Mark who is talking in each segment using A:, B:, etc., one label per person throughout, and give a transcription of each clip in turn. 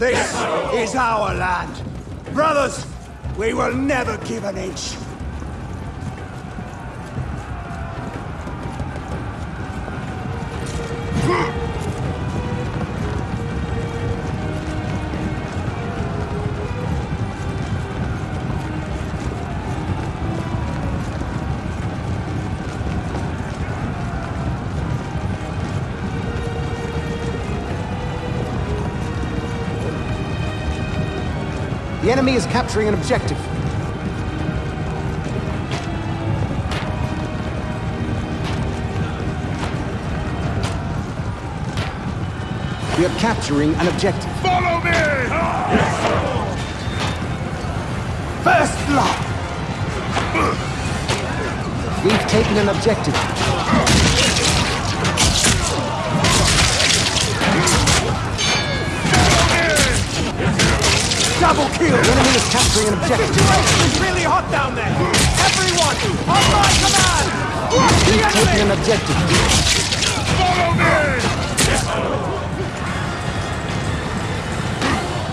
A: This is our land. Brothers, we will never give an inch.
B: The enemy is capturing an objective. We are capturing an objective.
C: Follow me!
A: First blood!
B: We've taken an objective.
A: Double kill!
B: The enemy is capturing an objective.
A: The situation is really hot down there! Everyone, on my command!
B: We've taken an objective.
C: Follow me!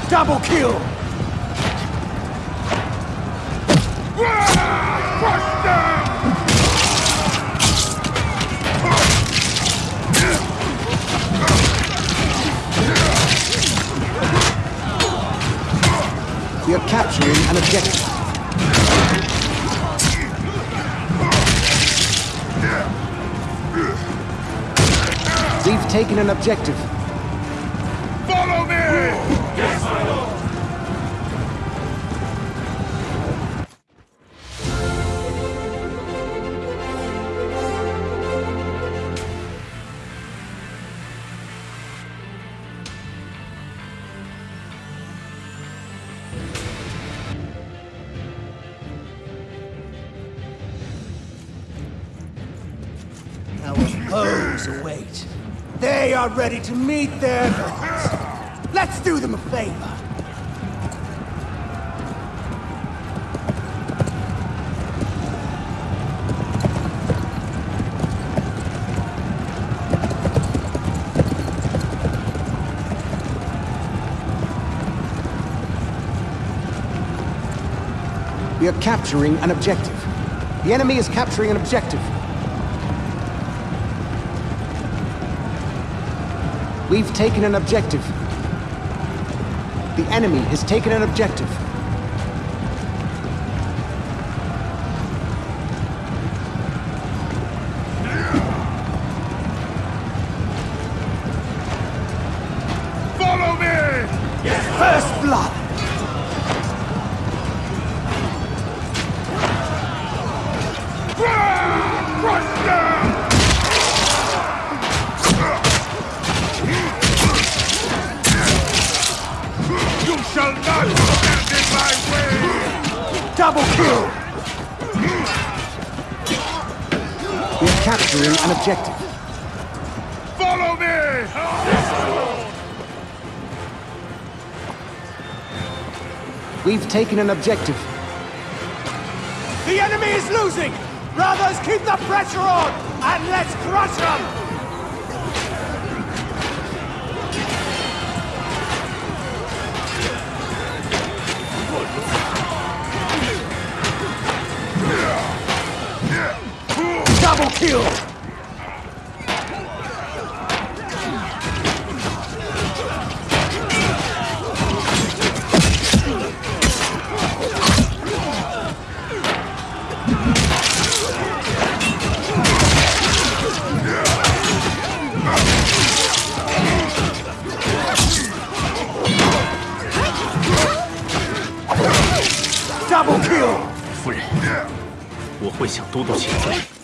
A: Double kill!
B: We are capturing an objective. We've taken an objective.
A: They are ready to meet their gods. Let's do them a favor.
B: We are capturing an objective. The enemy is capturing an objective. We've taken an objective. The enemy has taken an objective.
C: Shall not stand in my way!
A: Double kill!
B: We are capturing an objective.
C: Follow me!
B: We've taken an objective.
A: The enemy is losing! Brothers, keep the pressure on! And let's crush them! Kill! Double kill!
D: 夫人，我会向都督请罪。